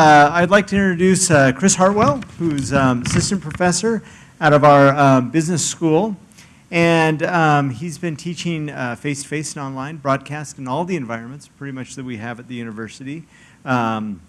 Uh, I'd like to introduce uh, Chris Hartwell, who's um, assistant professor out of our uh, business school. And um, he's been teaching uh, face-to-face and online, broadcast in all the environments, pretty much that we have at the university. Um,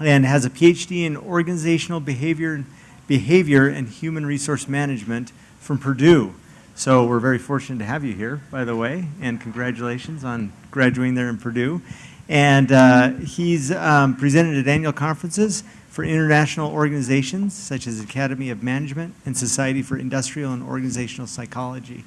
and has a PhD in organizational behavior, behavior and human resource management from Purdue. So we're very fortunate to have you here, by the way, and congratulations on graduating there in Purdue. And uh, he's um, presented at annual conferences for international organizations such as Academy of Management and Society for Industrial and Organizational Psychology.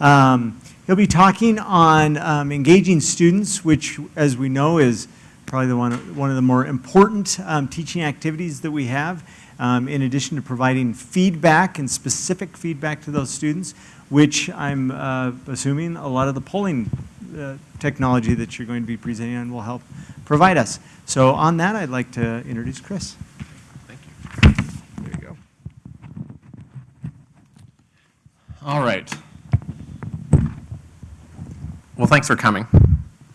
Um, he'll be talking on um, engaging students, which, as we know, is probably the one, one of the more important um, teaching activities that we have, um, in addition to providing feedback and specific feedback to those students, which I'm uh, assuming a lot of the polling uh, technology that you're going to be presenting on will help provide us. So on that, I'd like to introduce Chris. Thank you. There you go. All right. Well, thanks for coming.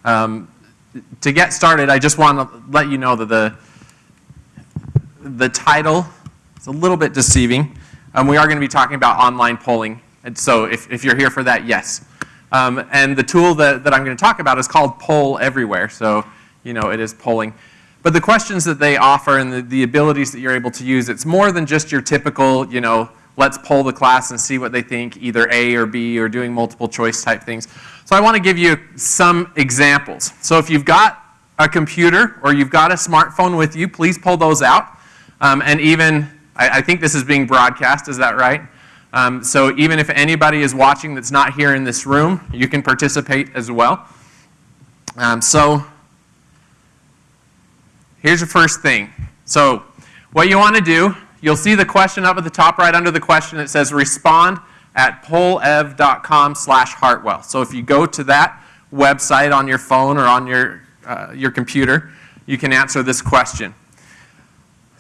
Um, to get started, I just want to let you know that the, the title is a little bit deceiving. Um, we are going to be talking about online polling. And so if, if you're here for that, yes. Um, and the tool that, that I'm going to talk about is called Poll Everywhere. So, you know, it is polling. But the questions that they offer and the, the abilities that you're able to use, it's more than just your typical, you know, let's poll the class and see what they think, either A or B or doing multiple choice type things. So I want to give you some examples. So if you've got a computer or you've got a smartphone with you, please pull those out. Um, and even, I, I think this is being broadcast, is that right? Um, so even if anybody is watching that's not here in this room, you can participate as well. Um, so here's the first thing. So what you want to do, you'll see the question up at the top right under the question. It says respond at pollev.com slash Hartwell. So if you go to that website on your phone or on your, uh, your computer, you can answer this question.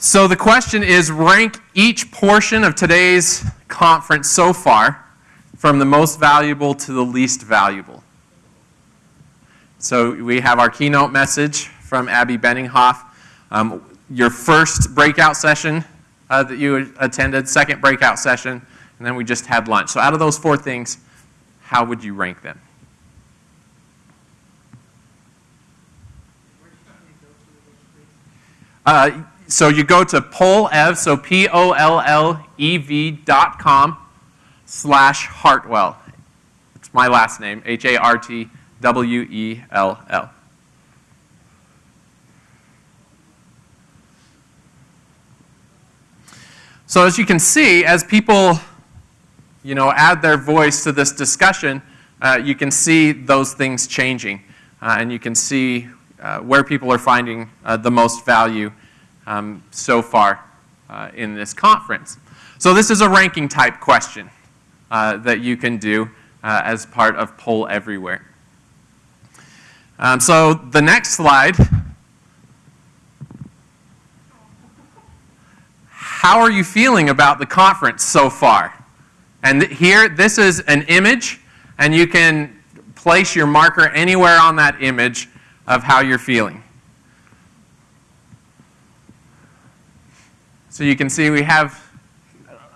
So the question is rank each portion of today's conference so far from the most valuable to the least valuable. So we have our keynote message from Abby Benninghoff. Um, your first breakout session uh, that you attended, second breakout session, and then we just had lunch. So out of those four things, how would you rank them? Uh, so you go to pollev, so P-O-L-L-E-V dot com slash Hartwell. It's my last name, H-A-R-T-W-E-L-L. So as you can see, as people, you know, add their voice to this discussion, uh, you can see those things changing. Uh, and you can see uh, where people are finding uh, the most value um, so far uh, in this conference. So this is a ranking type question uh, that you can do uh, as part of Poll Everywhere. Um, so the next slide, how are you feeling about the conference so far? And here, this is an image, and you can place your marker anywhere on that image of how you're feeling. So you can see we have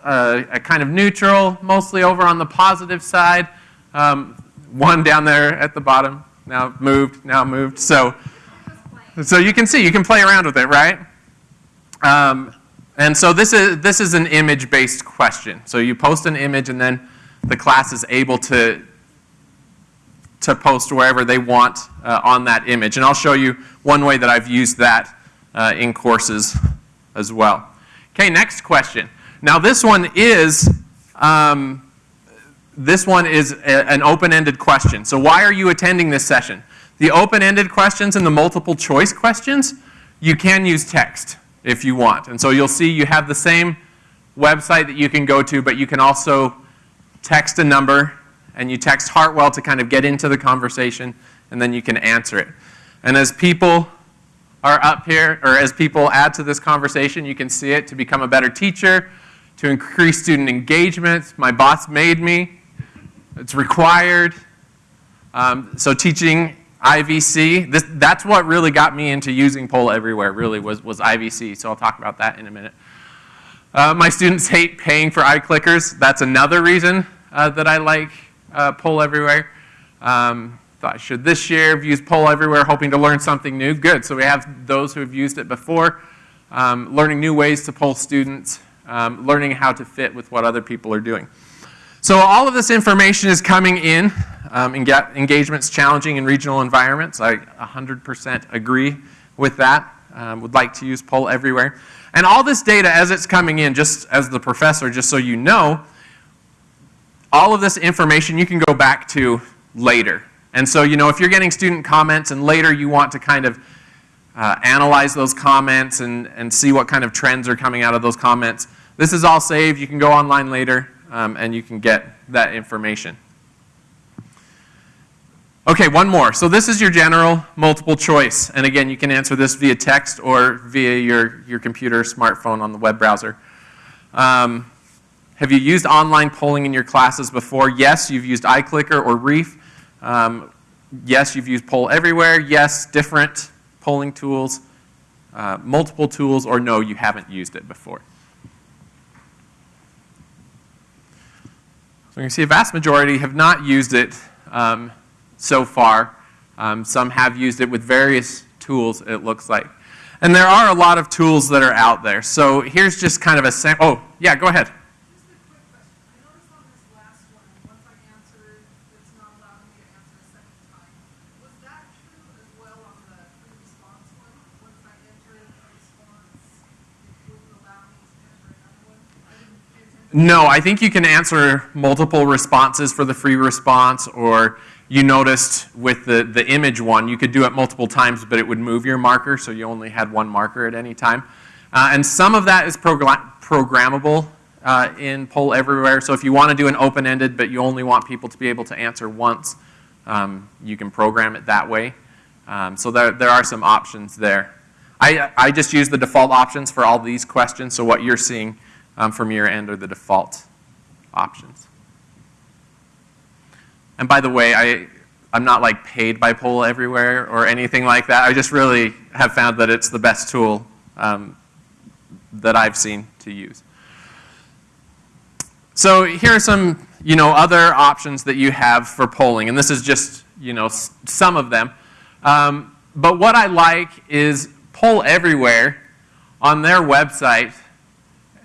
a, a kind of neutral, mostly over on the positive side. Um, one down there at the bottom, now moved, now moved. So, so you can see, you can play around with it, right? Um, and so this is, this is an image-based question. So you post an image and then the class is able to, to post wherever they want uh, on that image. And I'll show you one way that I've used that uh, in courses as well. Okay, next question. Now this one is, um, this one is a, an open-ended question. So why are you attending this session? The open-ended questions and the multiple choice questions, you can use text if you want. And so you'll see you have the same website that you can go to, but you can also text a number and you text Hartwell to kind of get into the conversation and then you can answer it. And as people are up here, or as people add to this conversation, you can see it to become a better teacher, to increase student engagement. My boss made me. It's required. Um, so teaching IVC. This, that's what really got me into using Poll Everywhere, really, was, was IVC. So I'll talk about that in a minute. Uh, my students hate paying for iClickers. That's another reason uh, that I like uh, Poll Everywhere. Um, thought should this year have used Poll Everywhere, hoping to learn something new. Good. So we have those who have used it before, um, learning new ways to poll students, um, learning how to fit with what other people are doing. So all of this information is coming in. Um, enga engagement's challenging in regional environments. I 100% agree with that. Um, would like to use Poll Everywhere. And all this data as it's coming in, just as the professor, just so you know, all of this information you can go back to later. And so, you know, if you're getting student comments and later you want to kind of uh, analyze those comments and, and see what kind of trends are coming out of those comments, this is all saved. You can go online later um, and you can get that information. Okay, one more. So this is your general multiple choice. And again, you can answer this via text or via your, your computer, smartphone on the web browser. Um, have you used online polling in your classes before? Yes, you've used iClicker or Reef. Um, yes, you've used Poll Everywhere. Yes, different polling tools, uh, multiple tools, or no, you haven't used it before. So you can see a vast majority have not used it um, so far. Um, some have used it with various tools, it looks like. And there are a lot of tools that are out there. So here's just kind of a sample. Oh, yeah, go ahead. No, I think you can answer multiple responses for the free response, or you noticed with the, the image one, you could do it multiple times, but it would move your marker, so you only had one marker at any time. Uh, and some of that is programmable uh, in Poll Everywhere. So if you want to do an open-ended, but you only want people to be able to answer once, um, you can program it that way. Um, so there, there are some options there. I, I just use the default options for all these questions, so what you're seeing um, from your end are the default options. And by the way, I, I'm not like paid by Poll Everywhere or anything like that. I just really have found that it's the best tool um, that I've seen to use. So here are some, you know, other options that you have for polling, and this is just, you know, some of them. Um, but what I like is Poll Everywhere on their website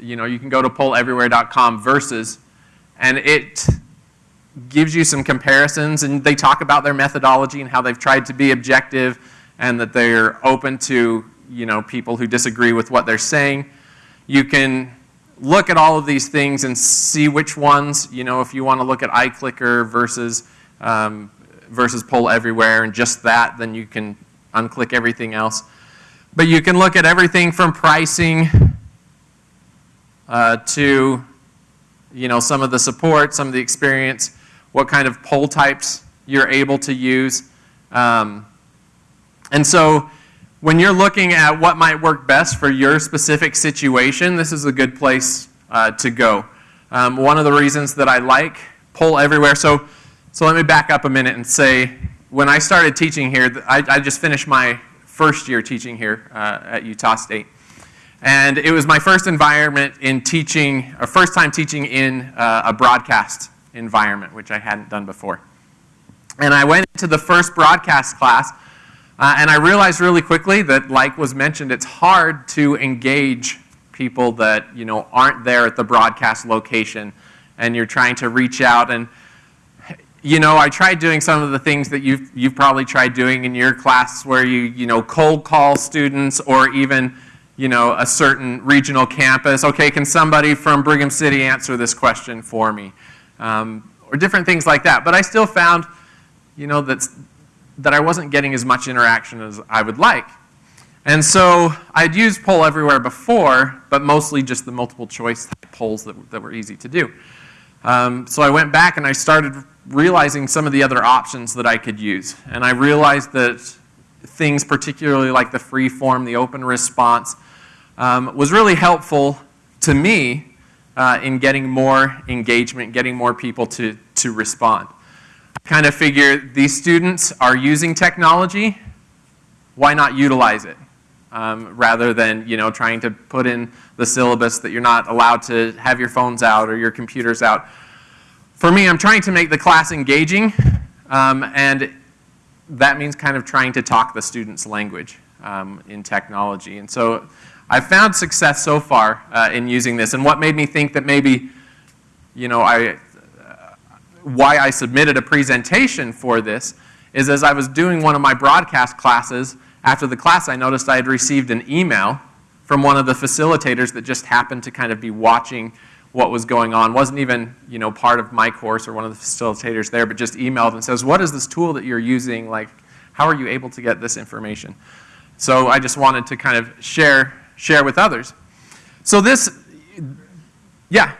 you know, you can go to polleverywhere.com versus, and it gives you some comparisons, and they talk about their methodology and how they've tried to be objective and that they're open to, you know, people who disagree with what they're saying. You can look at all of these things and see which ones, you know, if you want to look at iClicker versus, um, versus Poll Everywhere and just that, then you can unclick everything else. But you can look at everything from pricing uh, to you know, some of the support, some of the experience, what kind of poll types you're able to use. Um, and so when you're looking at what might work best for your specific situation, this is a good place uh, to go. Um, one of the reasons that I like Poll Everywhere, so, so let me back up a minute and say, when I started teaching here, I, I just finished my first year teaching here uh, at Utah State. And it was my first environment in teaching, or first time teaching in uh, a broadcast environment, which I hadn't done before. And I went into the first broadcast class, uh, and I realized really quickly that, like was mentioned, it's hard to engage people that you know aren't there at the broadcast location, and you're trying to reach out. And you know, I tried doing some of the things that you've you've probably tried doing in your class, where you you know cold call students, or even you know, a certain regional campus. Okay, can somebody from Brigham City answer this question for me? Um, or different things like that. But I still found, you know, that, that I wasn't getting as much interaction as I would like. And so I'd used Poll Everywhere before, but mostly just the multiple choice polls that, that were easy to do. Um, so I went back and I started realizing some of the other options that I could use. And I realized that things particularly like the free form, the open response, um, was really helpful to me uh, in getting more engagement, getting more people to, to respond. I kind of figure these students are using technology, why not utilize it? Um, rather than you know trying to put in the syllabus that you're not allowed to have your phones out or your computers out. For me, I'm trying to make the class engaging, um, and that means kind of trying to talk the student's language um, in technology. And so I've found success so far uh, in using this. And what made me think that maybe, you know, I, uh, why I submitted a presentation for this is as I was doing one of my broadcast classes, after the class I noticed I had received an email from one of the facilitators that just happened to kind of be watching what was going on. Wasn't even, you know, part of my course or one of the facilitators there, but just emailed and says, what is this tool that you're using? Like, how are you able to get this information? So I just wanted to kind of share, share with others. So this, yeah.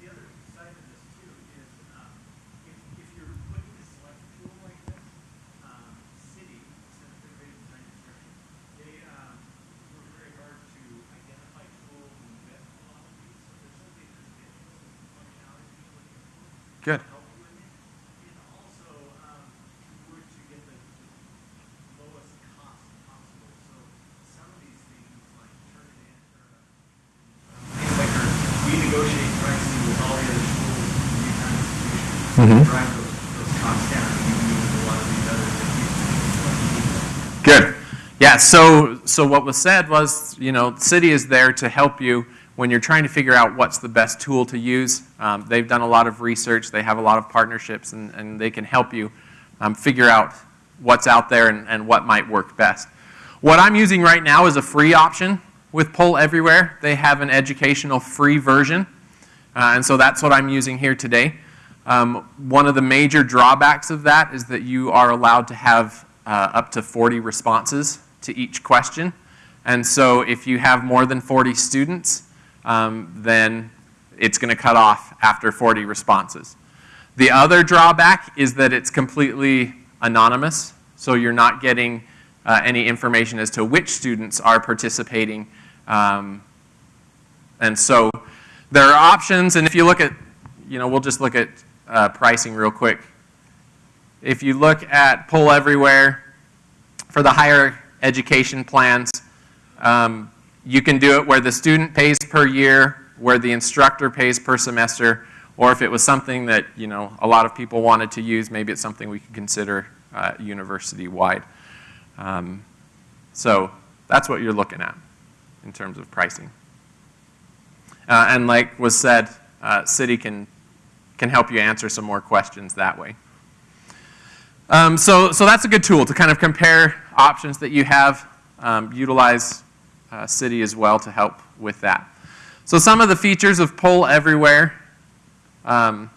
The other side of this too is, um, if, if you're looking to select a tool like this, um, CIDI, Center for Innovative Design and Instruction, they, um, work very hard to identify tools and vet a lot of these. So there's something that's getting some functionality that you're looking for. Good. to Help you with it. And also, um, if you were to get the the lowest cost possible. So some of these things like Turnitin, or, uh, like we negotiate pricing with all the other schools in the Utah institutions. Mhm. Drive those, those costs down, and you use a lot of these others that you. Good. Yeah, so, so what was said was, you know, CIDI is there to help you when you're trying to figure out what's the best tool to use. Um, they've done a lot of research, they have a lot of partnerships, and, and they can help you um, figure out what's out there and, and what might work best. What I'm using right now is a free option with Poll Everywhere. They have an educational free version, uh, and so that's what I'm using here today. Um, one of the major drawbacks of that is that you are allowed to have uh, up to 40 responses to each question. And so if you have more than 40 students, um, then it's going to cut off after 40 responses. The other drawback is that it's completely anonymous, so you're not getting uh, any information as to which students are participating. Um, and so there are options, and if you look at, you know, we'll just look at uh, pricing real quick. If you look at Poll Everywhere, for the higher education plans, um, you can do it where the student pays per year, where the instructor pays per semester, or if it was something that, you know, a lot of people wanted to use, maybe it's something we could consider uh, university-wide. Um, so that's what you're looking at in terms of pricing. Uh, and like was said, uh, CIDI can, can help you answer some more questions that way. Um, so, so that's a good tool to kind of compare options that you have. Um, utilize uh, CIDI as well to help with that. So some of the features of Poll Everywhere. Um,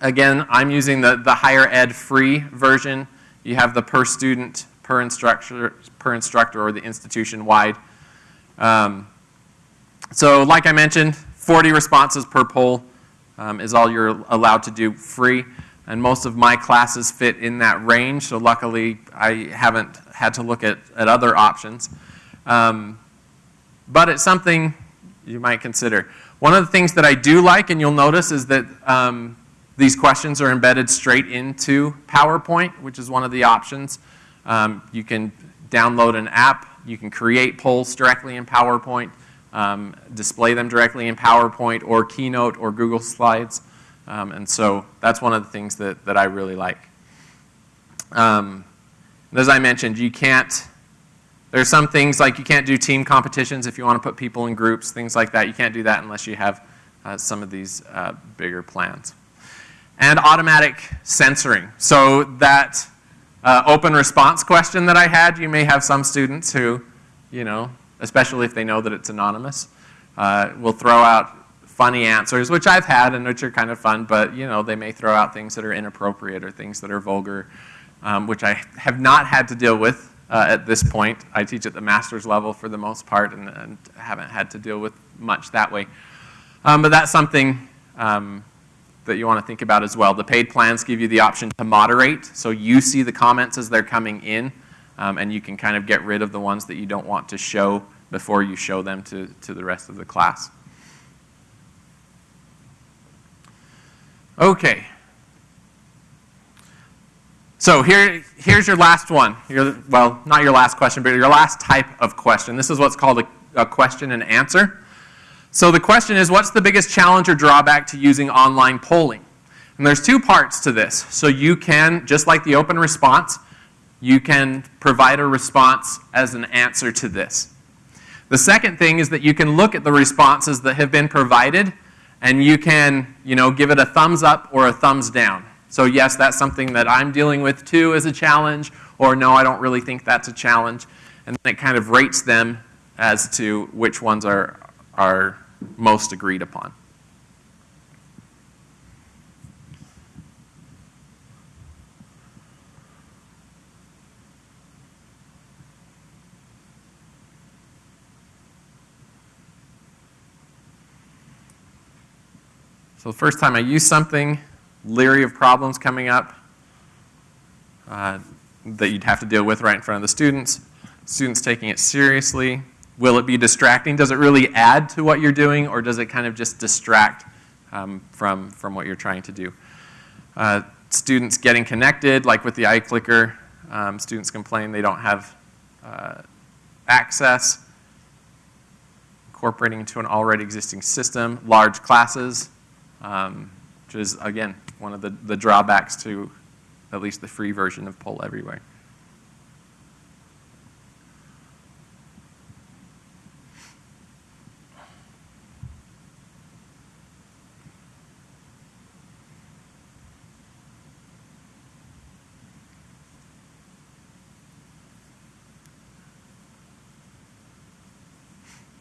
again, I'm using the, the higher ed free version. You have the per student, per instructor, per instructor or the institution wide. Um, so like I mentioned, 40 responses per poll um, is all you're allowed to do free. And most of my classes fit in that range, so luckily I haven't had to look at, at other options. Um, but it's something you might consider. One of the things that I do like, and you'll notice, is that um, these questions are embedded straight into PowerPoint, which is one of the options. Um, you can download an app, you can create polls directly in PowerPoint, um, display them directly in PowerPoint or Keynote or Google Slides. Um, and so that's one of the things that, that I really like. Um, as I mentioned, you can't, there's some things like you can't do team competitions if you want to put people in groups, things like that. You can't do that unless you have uh, some of these uh, bigger plans. And automatic censoring. So that uh, open response question that I had, you may have some students who, you know, especially if they know that it's anonymous, uh, will throw out funny answers, which I've had and which are kind of fun, but you know, they may throw out things that are inappropriate or things that are vulgar, um, which I have not had to deal with uh, at this point. I teach at the master's level for the most part and, and haven't had to deal with much that way. Um, but that's something um, that you want to think about as well. The paid plans give you the option to moderate, so you see the comments as they're coming in, um, and you can kind of get rid of the ones that you don't want to show before you show them to, to the rest of the class. Okay. So here, here's your last one. Your, well, not your last question, but your last type of question. This is what's called a, a question and answer. So the question is, what's the biggest challenge or drawback to using online polling? And there's two parts to this. So you can, just like the open response, you can provide a response as an answer to this. The second thing is that you can look at the responses that have been provided and you can, you know, give it a thumbs up or a thumbs down. So yes, that's something that I'm dealing with too as a challenge, or no, I don't really think that's a challenge. And then it kind of rates them as to which ones are, are most agreed upon. So the first time I use something, leery of problems coming up uh, that you'd have to deal with right in front of the students. Students taking it seriously. Will it be distracting? Does it really add to what you're doing, or does it kind of just distract um, from, from what you're trying to do? Uh, students getting connected, like with the iClicker, um, students complain they don't have uh, access. Incorporating into an already existing system, large classes, um, which is, again, one of the, the drawbacks to at least the free version of Poll Everywhere.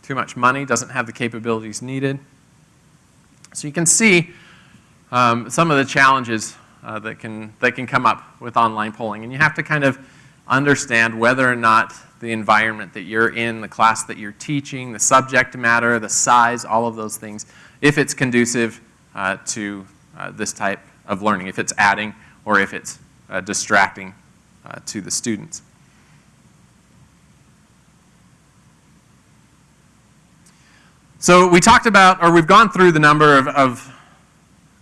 Too much money, doesn't have the capabilities needed. So you can see um, some of the challenges uh, that, can, that can come up with online polling. And you have to kind of understand whether or not the environment that you're in, the class that you're teaching, the subject matter, the size, all of those things, if it's conducive uh, to uh, this type of learning, if it's adding or if it's uh, distracting uh, to the students. So we talked about, or we've gone through the number of, of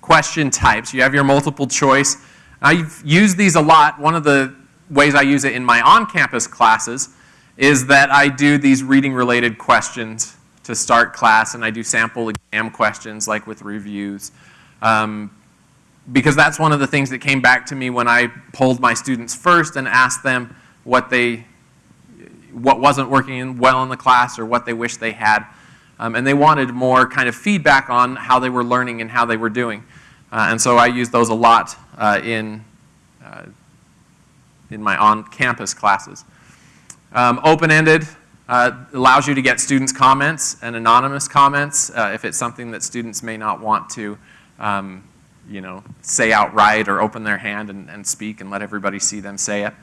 question types. You have your multiple choice. I've used these a lot. One of the ways I use it in my on-campus classes is that I do these reading-related questions to start class, and I do sample exam questions like with reviews. Um, because that's one of the things that came back to me when I polled my students first and asked them what they, what wasn't working well in the class or what they wish they had. Um, and they wanted more kind of feedback on how they were learning and how they were doing. Uh, and so I use those a lot uh, in, uh, in my on-campus classes. Um, Open-ended uh, allows you to get students' comments and anonymous comments uh, if it's something that students may not want to um, you know, say outright or open their hand and, and, speak and let everybody see them say it.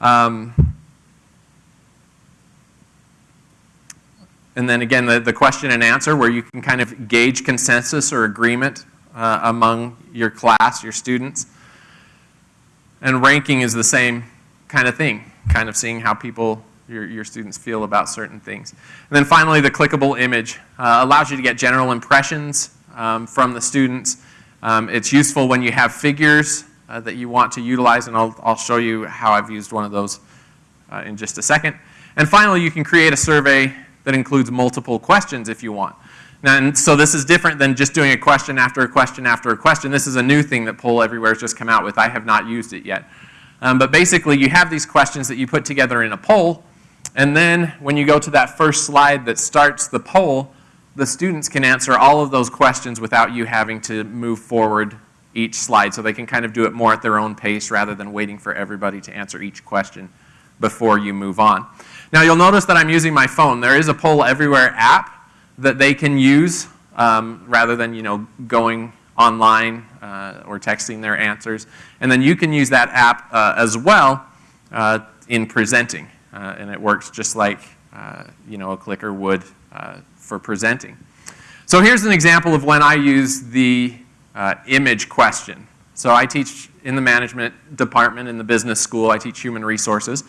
Um, And then again, the, the question and answer where you can kind of gauge consensus or agreement uh, among your class, your students. And ranking is the same kind of thing, kind of seeing how people, your, your students feel about certain things. And then finally, the clickable image uh, allows you to get general impressions um, from the students. Um, it's useful when you have figures uh, that you want to utilize, and I'll, I'll show you how I've used one of those uh, in just a second. And finally, you can create a survey that includes multiple questions if you want. And so this is different than just doing a question after a question after a question. This is a new thing that Poll Everywhere has just come out with. I have not used it yet. Um, but basically, you have these questions that you put together in a poll, and then when you go to that first slide that starts the poll, the students can answer all of those questions without you having to move forward each slide. So they can kind of do it more at their own pace rather than waiting for everybody to answer each question before you move on. Now you'll notice that I'm using my phone. There is a Poll Everywhere app that they can use um, rather than you know going online uh, or texting their answers. And then you can use that app uh, as well uh, in presenting. Uh, and it works just like uh, you know a clicker would uh, for presenting. So here's an example of when I use the image question. So I teach in the management department in the business school. I teach human resources.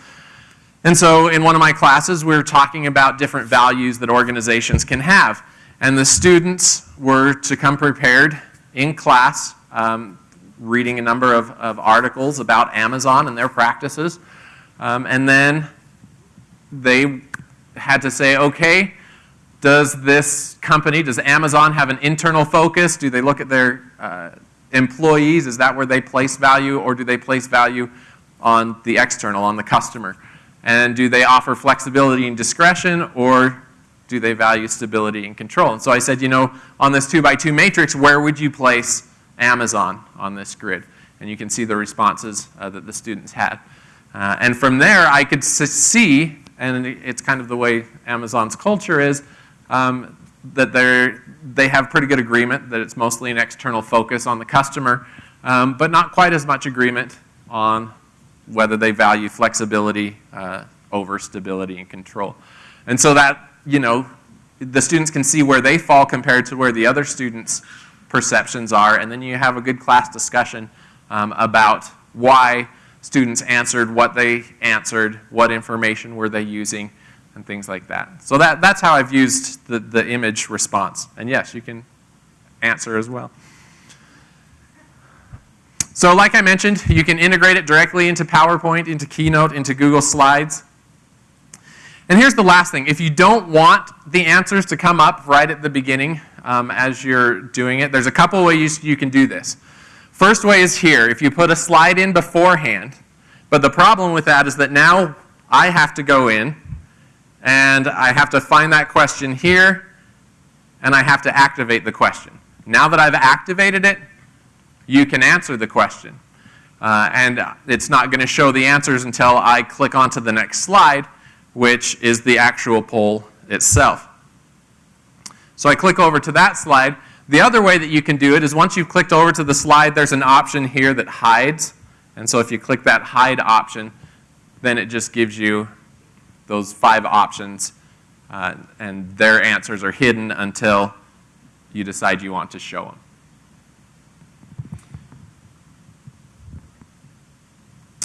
And so in one of my classes, we were talking about different values that organizations can have. And the students were to come prepared in class um, reading a number of, of articles about Amazon and their practices. Um, and then they had to say, okay, does this company, does Amazon have an internal focus? Do they look at their uh, employees? Is that where they place value? Or do they place value on the external, on the customer? And do they offer flexibility and discretion? Or do they value stability and control? And so I said, you know, on this two by two matrix, where would you place Amazon on this grid? And you can see the responses uh, that the students had. Uh, and from there, I could see, and it's kind of the way Amazon's culture is, um, that they're, have pretty good agreement that it's mostly an external focus on the customer, um, but not quite as much agreement on whether they value flexibility uh, over stability and control. And so that, you know, the students can see where they fall compared to where the other students' perceptions are, and then you have a good class discussion um, about why students answered what they answered, what information were they using, and things like that. So that, that's how I've used the, the image response. And yes, you can answer as well. So like I mentioned, you can integrate it directly into PowerPoint, into Keynote, into Google Slides. And here's the last thing. If you don't want the answers to come up right at the beginning um, as you're doing it, there's a couple ways you can do this. First way is here. If you put a slide in beforehand, but the problem with that is that now I have to go in and I have to find that question here and I have to activate the question. Now that I've activated it, you can answer the question. Uh, and it's not going to show the answers until I click onto the next slide, which is the actual poll itself. So I click over to that slide. The other way that you can do it is once you've clicked over to the slide, there's an option here that hides. And so if you click that hide option, then it just gives you those five options, uh, and their answers are hidden until you decide you want to show them.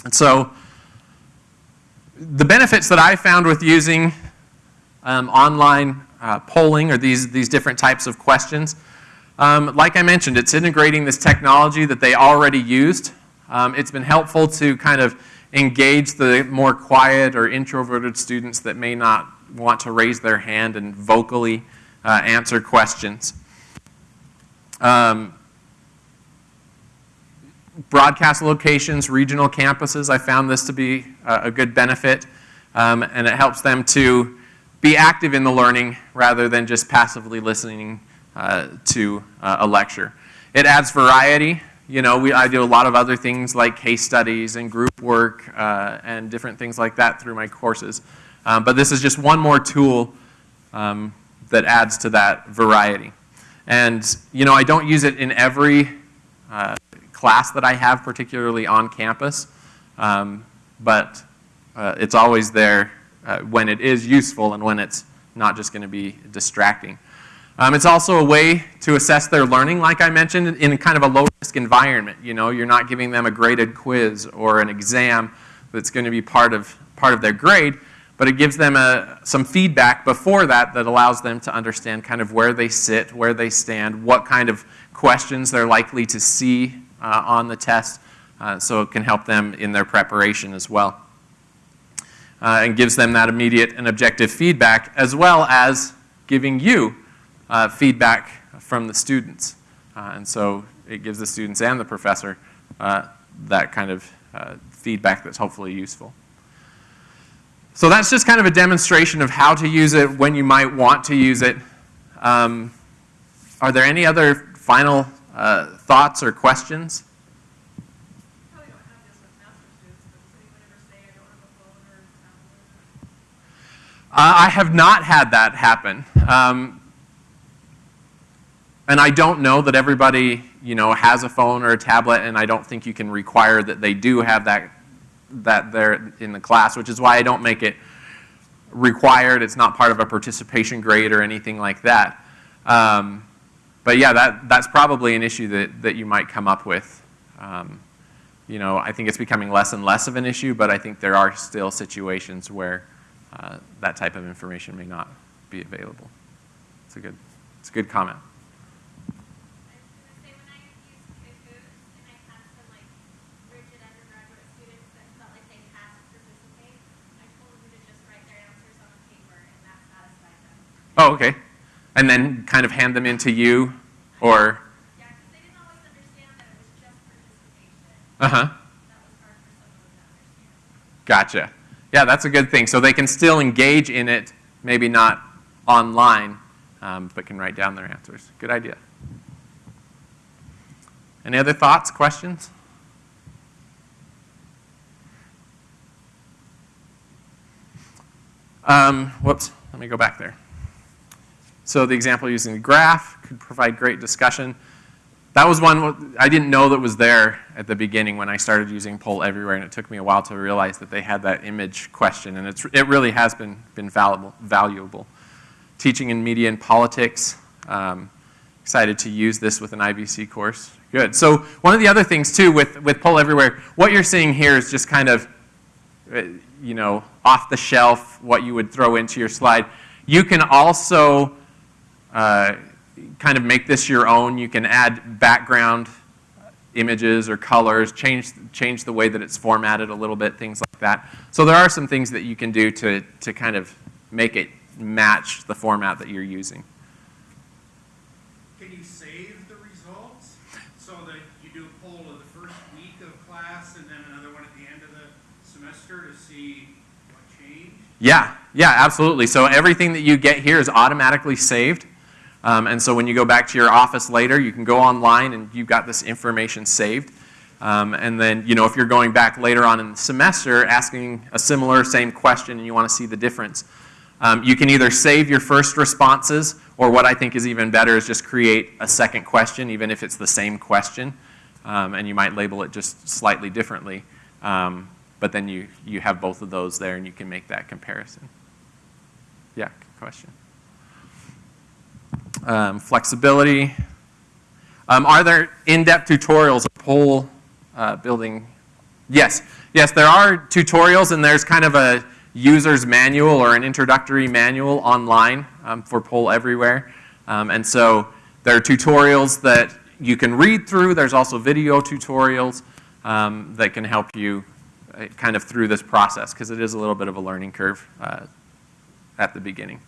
And so the benefits that I found with using um, online uh, polling or these, these different types of questions, um, like I mentioned, it's integrating this technology that they already used. Um, it's been helpful to kind of engage the more quiet or introverted students that may not want to raise their hand and vocally uh, answer questions. Um, broadcast locations, regional campuses, I found this to be a, good benefit, um, and it helps them to be active in the learning rather than just passively listening uh, to uh, a lecture. It adds variety. You know, we, I do a lot of other things like case studies and group work uh, and different things like that through my courses. Um, but this is just one more tool um, that adds to that variety. And, you know, I don't use it in every uh, class that I have, particularly on campus, um, but uh, it's always there uh, when it is useful and when it's not just going to be distracting. Um, it's also a way to assess their learning, like I mentioned, in kind of a low-risk environment. You know, you're not giving them a graded quiz or an exam that's going to be part of, part of their grade, but it gives them a, some feedback before that that allows them to understand kind of where they sit, where they stand, what kind of questions they're likely to see uh, on the test, uh, so it can help them in their preparation as well. Uh, and gives them that immediate and objective feedback as well as giving you uh, feedback from the students. And so it gives the students and the professor that kind of feedback that's hopefully useful. So that's just kind of a demonstration of how to use it, when you might want to use it. Um, are there any other final uh, thoughts or questions? I have not had that happen. Um, and I don't know that everybody, you know, has a phone or a tablet, and I don't think you can require that they do have that, that there in the class, which is why I don't make it required. It's not part of a participation grade or anything like that. Um, but yeah, that, that's probably an issue that, that you might come up with. Um, you know, I think it's becoming less and less of an issue, but I think there are still situations where uh, that type of information may not be available. It's a good, it's a good comment. Oh, okay. And then kind of hand them in to you or, Yeah, they didn't always understand that it was just participation. uh-huh. That was hard for some of them to understand. Gotcha. Yeah, that's a good thing. So they can still engage in it, maybe not online, um, but can write down their answers. Good idea. Any other thoughts, questions? Um, whoops, let me go back there. So the example using the graph could provide great discussion. That was one I didn't know that was there at the beginning when I started using Poll Everywhere, and it took me a while to realize that they had that image question, and it's, it really has been, been valuable, valuable. Teaching in media and politics, um, excited to use this with an IVC course. Good. So one of the other things too with, with Poll Everywhere, what you're seeing here is just kind of, uh, you know, off the shelf, what you would throw into your slide. You can also uh, kind of make this your own. You can add background images or colors, change, change the way that it's formatted a little bit, things like that. So there are some things that you can do to, to kind of make it match the format that you're using. Can you save the results so that you do a poll of the first week of class and then another one at the end of the semester to see what changed? Yeah, yeah, absolutely. So everything that you get here is automatically saved. Um, and so when you go back to your office later, you can go online and you've got this information saved. Um, and then, you know, if you're going back later on in the semester asking a similar same question and you want to see the difference, um, you can either save your first responses or what I think is even better is just create a second question, even if it's the same question. Um, and you might label it just slightly differently. Um, but then you, you have both of those there and you can make that comparison. Yeah, question. Um, flexibility. Um, are there in-depth tutorials of poll uh, building? Yes, yes, there are tutorials and there's kind of a user's manual or an introductory manual online um, for Poll Everywhere. Um, and so there are tutorials that you can read through. There's also video tutorials um, that can help you uh, kind of through this process because it is a little bit of a learning curve uh, at the beginning.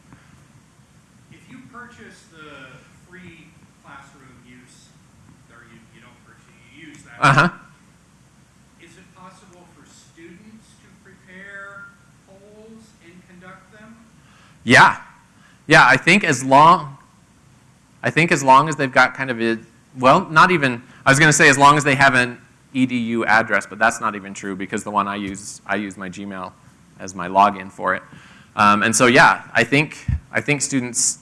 If you purchase the free classroom use, or you, you don't purchase, you use that. Uh-huh. Is it possible for students to prepare polls and conduct them? Yeah, yeah. I think as long, I think as long as they've got kind of a, well, not even. I was going to say as long as they have an edu address, but that's not even true because the one I use, I use my Gmail as my login for it. Um, and so yeah, I think I think students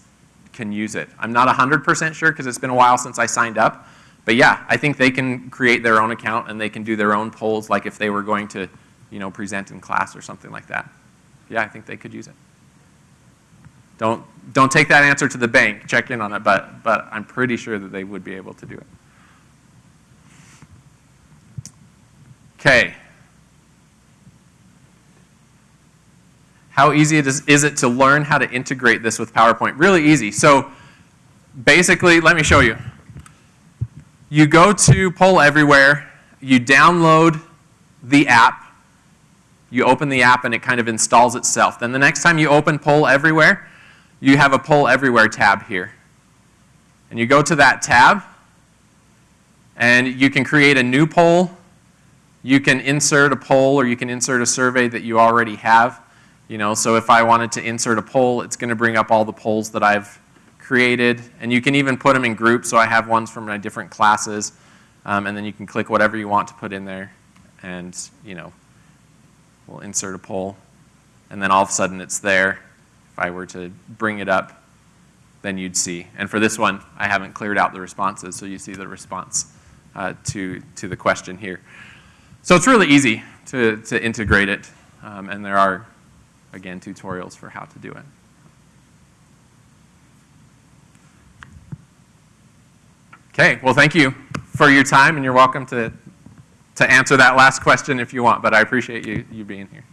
can use it. I'm not 100% sure because it's been a while since I signed up, but yeah, I think they can create their own account and they can do their own polls, like if they were going to, you know, present in class or something like that. Yeah, I think they could use it. Don't, don't take that answer to the bank, check in on it, but, but I'm pretty sure that they would be able to do it. Okay. How easy it is, is it to learn how to integrate this with PowerPoint? Really easy. So basically, let me show you. You go to Poll Everywhere, you download the app, you open the app and it kind of installs itself. Then the next time you open Poll Everywhere, you have a Poll Everywhere tab here. And you go to that tab, and you can create a new poll. You can insert a poll or you can insert a survey that you already have. You know, so if I wanted to insert a poll, it's going to bring up all the polls that I've created. And you can even put them in groups, so I have ones from my different classes. Um, and then you can click whatever you want to put in there. And, you know, we'll insert a poll. And then all of a sudden it's there. If I were to bring it up, then you'd see. And for this one, I haven't cleared out the responses, so you see the response uh, to, to the question here. So it's really easy to, to integrate it, um, and there are, again, tutorials for how to do it. Okay, well, thank you for your time, and you're welcome to, to answer that last question if you want, but I appreciate you, you being here.